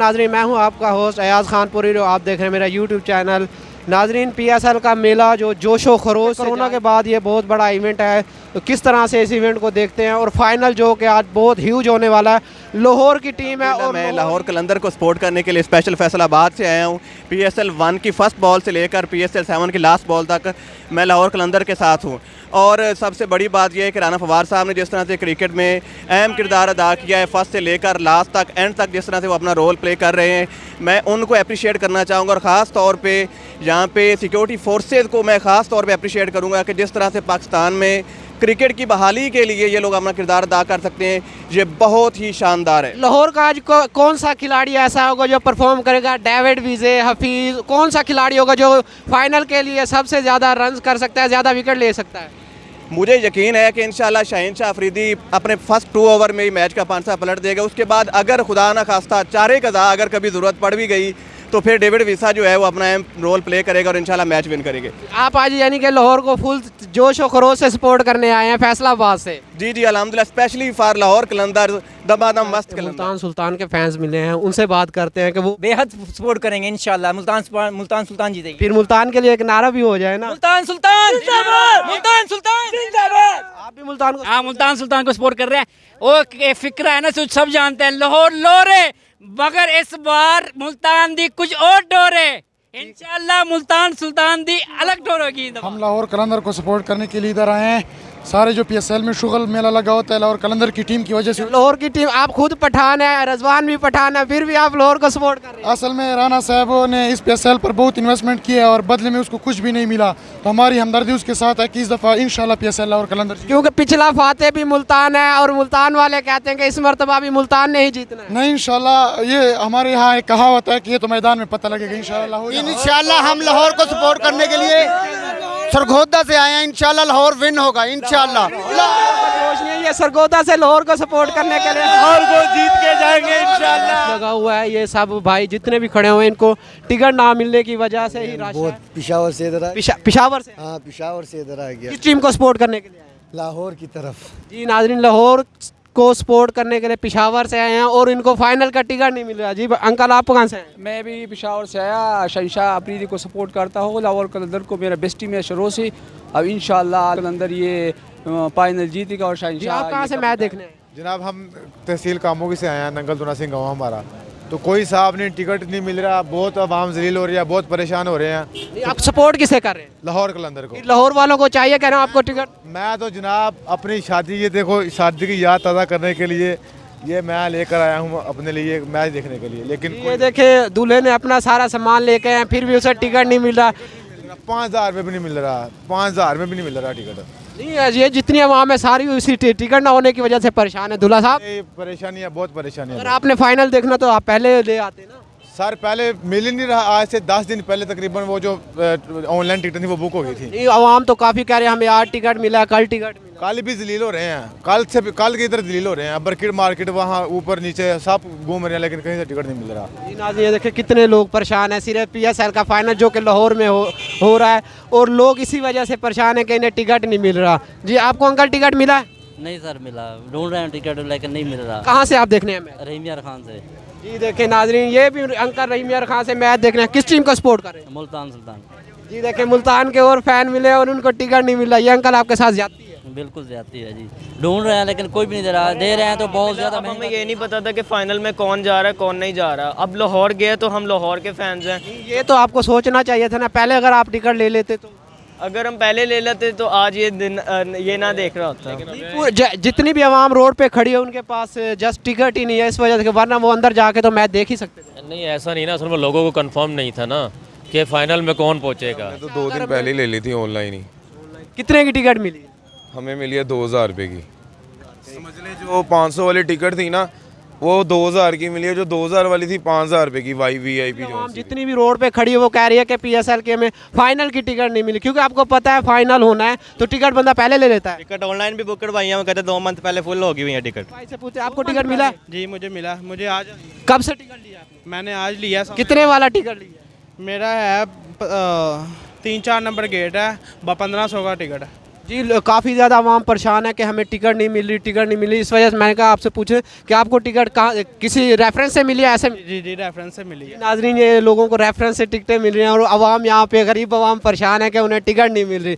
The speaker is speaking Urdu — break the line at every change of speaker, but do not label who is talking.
ناظرین، میں ہوں آپ کا ہوسٹ ایاز خان پوری رو آپ دیکھ رہے ہیں میرا یوٹیوب چینل ناظرین پی ایس ایل کا میلہ جو جوش و خروش کرونا کے بعد یہ بہت بڑا ایونٹ ہے۔ تو کس طرح سے اس ایونٹ کو دیکھتے ہیں؟ اور فائنل جو کہ آج بہت ہیوج ہونے والا ہے۔ لاہور کی ٹیم ہے اور میں لاہور
کلندر کو سپورٹ کرنے کے لیے اسپیشل فیصل آباد سے آیا ہوں۔ پی ایس ایل ون کی فرسٹ بال سے لے کر پی ایس ایل سیون کی لاسٹ بال تک میں لاہور کلندر کے ساتھ ہوں۔ اور سب سے بڑی بات یہ ہے کہ رانا فوار صاحب نے جس طرح سے کرکٹ میں اہم کردار ادا کیا ہے فرسٹ سے لے کر لاسٹ تک اینڈ تک جس طرح سے وہ اپنا رول پلے کر رہے ہیں۔ میں ان کو اپریشیٹ کرنا چاہوں گا اور خاص طور پہ جہاں پہ سیکیورٹی فورسز کو میں خاص طور پہ اپریشیٹ کروں گا کہ جس طرح سے پاکستان میں کرکٹ کی بحالی کے لیے یہ لوگ اپنا کردار ادا کر سکتے ہیں یہ بہت ہی شاندار ہے۔
لاہور کا آج کون سا کھلاڑی ایسا ہوگا جو پرفارم کرے گا؟ ڈیوڈ ویزے حفیظ کون سا کھلاڑی ہوگا جو فائنل کے لیے سب سے زیادہ رنز کر سکتا ہے زیادہ وکٹ لے سکتا ہے؟
مجھے یقین ہے کہ انشاءاللہ شاہین شاہ افریدی اپنے فرسٹ ٹو اوور میں ہی میچ کا پانچ سا پلٹ دے گا۔ اس کے بعد اگر خدا نہ خواستہ چارے قضا اگر کبھی ضرورت پڑ بھی گئی تو پھر ڈیوڈ ویسا جو ہے وہ اپنا اہم رول پلے کرے گا اور انشاءاللہ میچ ون کرے گے۔
آپ آج یعنی کہ لاہور کو فل جوش و خروش سے سپورٹ کرنے آئے ہیں فیصلہ آباد سے۔
جی جی الحمدللہ اسپیشلی فار لاہور کلندر دبا دم مست ملتان
سلطان کے فینس ملے ہیں ان سے بات کرتے ہیں کہ وہ
بے حد سپورٹ کریں گے انشاءاللہ ملتان ملتان سلطان جیتے گی
پھر ملتان کے لیے ایک نعرہ بھی ہو جائے نا۔
ملتان
سلطان
ملتان
سلطان
آپ بھی ملتان کو ہاں ملتان
سلطان کو سپورٹ کر رہے ہیں۔ وہ فکرہ ہے نا سب جانتے ہیں لاہور لورے مگر اس بار ملتان دی کچھ اور ڈور ہے۔ انشاءاللہ ملتان سلطان دی الگ ٹور ہوگی ہم
لاہور قلندر کو سپورٹ کرنے کے لیے ادھر آئے ہیں۔ سارے جو پی ایس ایل میں شغل میلہ لگا ہوتا ہے لاہور کلندر کی ٹیم کی وجہ سے۔
لاہور کی ٹیم آپ خود پٹھان ہے رضوان بھی پٹھان ہے پھر بھی آپ لاہور کو سپورٹ کر رہے ہیں۔
اصل میں رانا صاحبوں نے اس پی ایس ایل پر بہت انویسمنٹ کی ہے اور بدلے میں اس کو کچھ بھی نہیں ملا۔ تو ہماری ہمدردی اس کے ساتھ ہے کہ اس دفعہ انشاءاللہ P S L Lahore Qalandar
کیونکہ پچھلا فاتح بھی ملتان ہے اور ملتان والے کہتے ہیں کہ اس مرتبہ بھی ملتان نہیں جیتنا
نہیں انشاءاللہ یہ ہمارے یہاں ایک کہاوت ہے کہ یہ تو میدان میں پتہ لگے گا انشاءاللہ ہو انشاءاللہ
ہم لاہور کو سپورٹ کرنے کے لیے سرگودہ سے آئے ہیں۔ انشاءاللہ لاہور ون ہوگا
انشاءاللہ۔ یہ سرگودا سے لاہور کو سپورٹ کرنے کے لیے۔ لاہور کو جیت کے جائیں گے انشاءاللہ۔ لگا ہوا ہے یہ سب بھائی جتنے بھی کھڑے ہوئے ان کو ٹکٹ نہ ملنے کی وجہ سے بہت
پشاور سے ادھر
پشاور سے؟
ہاں پشاور سے ادھر آ گیا کس
ٹیم کو سپورٹ کرنے کے لیے
لاہور کی طرف۔
جی ناظرین لاہور کو سپورٹ کرنے کے لیے پشاور سے آئے ہیں اور ان کو فائنل کا ٹکٹ نہیں مل رہا جی انکل آپ کہاں سے ہیں؟
میں بھی پشاور سے آیا۔ شہنشاہ افریدی کو سپورٹ کرتا ہوں۔ لاہور کلندر کو میرا بیسٹی میں شروع سے اب انشاءاللہ کلندر یہ فائنل جیتے گا اور شہنشاہ جی، آپ کہاں سے دیکھنے
جناب ہم تحصیل کاموگی سے آیا ہیں۔ ننگل دونہ سنگھ گاؤں ہمارا۔ تو کوئی صاحب نے ٹکٹ نہیں مل رہا بہت عوام ذلیل ہو رہی ہے بہت پریشان ہو رہے ہیں۔
جی، آپ سپورٹ کسے کر رہے ہیں؟
لاہور کلندر کو۔ جی،
لاہور والوں کو چاہیے کہہ رہا ہوں آپ کو ٹکٹ؟
میں تو جناب اپنی شادی یہ دیکھو شادی کی یاد تازہ کرنے کے لیے یہ میں لے کر آیا ہوں اپنے لیے میچ دیکھنے کے لیے لیکن یہ
دیکھیں دولہے نے اپنا سارا سامان لے کے پھر بھی اسے ٹکٹ نہیں مل رہا۔
پانچ ہزار روپے بھی نہیں مل رہا پانچ ہزار میں بھی نہیں مل رہا ٹکٹ۔
نہیں یہ جی، جتنی عوام ہے ساری اسی ٹکٹ نہ ہونے کی وجہ سے پریشان ہے دلہا صاحب؟
پریشانی ہے بہت پریشانی ہے۔ اگر آپ
نے فائنل دیکھنا تو آپ پہلے لے آتے نا۔
سر پہلے مل ہی نہیں رہا آج سے دس دن پہلے تقریباً وہ جو آن لائن ٹکٹ تھی وہ بک ہو گئی تھی۔
عوام تو کافی کہہ رہے ہیں ہمیں آج ٹکٹ ملا کل ٹکٹ ملا۔
کل بھی ذلیل ہو رہے ہیں۔ کل سے کل کے ادھر ذلیل ہو رہے ہیں۔ برکٹ مارکیٹ وہاں اوپر نیچے سب گھوم رہے ہیں لیکن کہیں سے ٹکٹ نہیں مل رہا۔
جی ناظرین یہ دیکھیں کتنے لوگ پریشان ہیں۔ صرف پی ایس ایل کا فائنل جو کہ لاہور میں ہو ہو رہا ہے اور لوگ اسی وجہ سے پریشان ہیں کہ انہیں ٹکٹ نہیں مل رہا۔ جی آپ کو انکل ٹکٹ ملا؟ ہے
نہیں سر ملا۔ ڈھونڈ رہے ہیں ٹکٹ لیکن نہیں مل رہا۔
کہاں سے آپ دیکھنے ہیں؟
رحیم یار خان سے۔
جی دیکھیں ناظرین یہ بھی انکل رحیم یار خان سے میچ دیکھ رہے ہیں۔ کس ٹیم کو سپورٹ کر رہے ہیں؟
ملتان سلطان۔
جی دیکھیں ملتان کے اور فین ملے اور ان کو ٹکٹ نہیں مل رہا۔ یہ انکل آپ کے ساتھ جاتی
بالکل زیادتی ہے جی۔ ڈھونڈ رہے ہیں لیکن کوئی بھی نہیں دے رہا۔ دے رہے ہیں تو بہت زیادہ ہمیں یہ نہیں
پتا تھا کہ فائنل میں کون جا رہا ہے کون نہیں جا رہا۔ اب لاہور گئے تو ہم لاہور کے فینز ہیں۔
یہ تو آپ کو سوچنا چاہیے تھا نا۔ پہلے اگر آپ ٹکٹ لے لیتے تو۔
اگر ہم پہلے لے لیتے تو آج یہ دن یہ نہ دیکھ رہا ہوتا۔
جی، جتنی بھی عوام روڈ پہ کھڑی ہے ان کے پاس جسٹ ٹکٹ ہی نہیں ہے۔ اس وجہ سے ورنہ وہ اندر جا کے تو میچ دیکھ ہی سکتے
نہیں ایسا نہیں نا۔ اصل میں لوگوں کو کنفرم نہیں تھا نا کہ فائنل میں کون پہنچے گا۔
تو دو دن پہلے لے لی تھی آن لائن ہی۔
کتنے کی ٹکٹ ملی؟
ہمیں ملی ہے دو ہزار روپے کی۔ سمجھ لیں جو پانچ سو والی ٹکٹ تھی نا وہ دو ہزار کی ملی ہے جو دو ہزار والی تھی پانچ ہزار روپے کی وائی وی آئی پی جتنی
بھی روڈ پہ کھڑی ہے وہ کہہ رہی ہے کہ پی ایس ایل کے میں فائنل کی ٹکٹ نہیں ملی کیونکہ آپ کو پتا ہے فائنل ہونا ہے تو ٹکٹ بندہ پہلے لے لیتا ہے۔
ٹکٹ آن لائن بھی بک کروائی ہیں وہ کہتے دو منتھ پہلے فل ہوگی ہوئی ہیں ٹکٹ۔
سے پوچھے آپ کو ٹکٹ ملا؟
جی مجھے ملا۔ مجھے آج
کب سے ٹکٹ لیا؟
میں نے آج لیا کتنے
والا ٹکٹ لیا؟
میرا ہے تین چار نمبر گیٹ ہے پندرہ سو کا ٹکٹ ہے۔
جی کافی زیادہ عوام پریشان ہے کہ ہمیں ٹکٹ نہیں مل رہی ٹکٹ نہیں ملی۔ اس وجہ سے میں نے کہا آپ سے پوچھیں کہ آپ کو ٹکٹ کہاں کسی ریفرنس سے ملی ہے ایسے؟
جی جی ریفرنس سے ملی ہے۔
ناظرین یہ لوگوں کو ریفرنس سے ٹکٹیں مل رہی ہیں اور عوام یہاں پہ غریب عوام پریشان ہے کہ انہیں ٹکٹ نہیں مل رہی۔